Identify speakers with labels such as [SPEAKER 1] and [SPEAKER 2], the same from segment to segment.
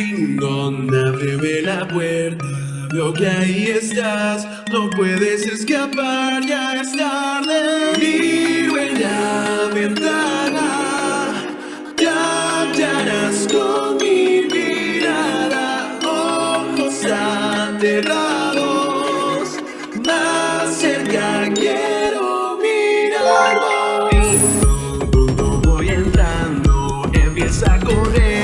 [SPEAKER 1] Lindon, ábreme la puerta Veo que ahí estás, no puedes escapar, ya es tarde. Miro en la ventana, te hallarás con mi mirada. Ojos aterrados, más cerca quiero mirar Voy entrando, empieza a correr.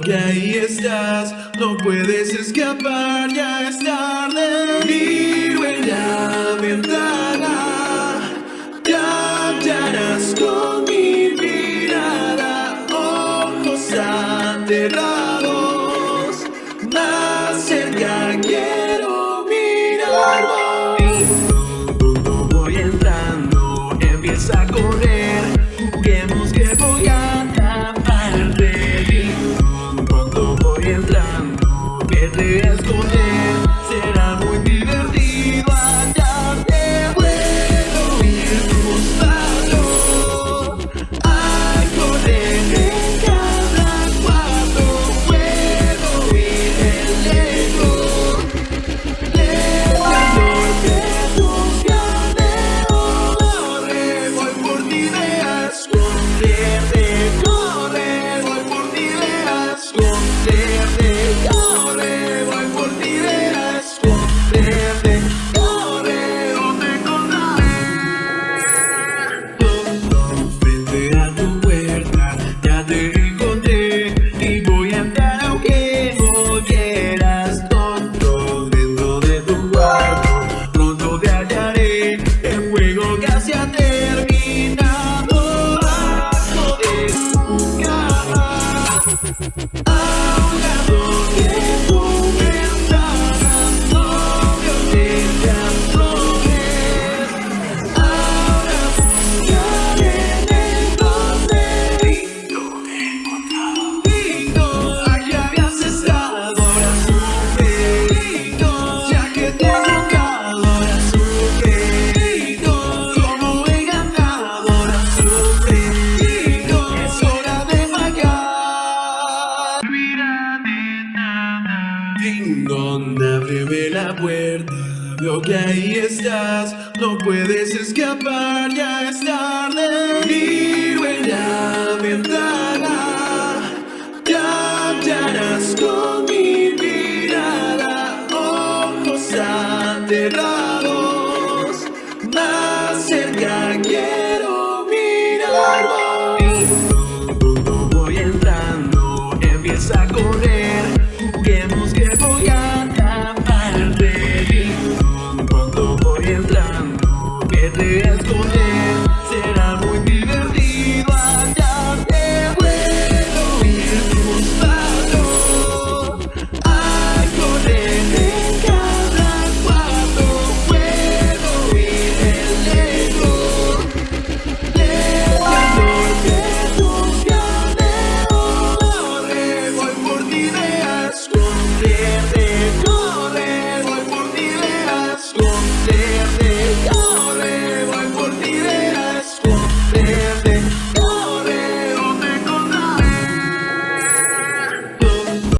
[SPEAKER 1] Que ahí estás, no puedes escapar, ya es tarde. Mi huella, plan Perreas con gracias a ti. la puerta, veo que ahí estás, no puedes escapar, ya es tarde. Miro en la ventana, te con mi mirada, ojos aterrados.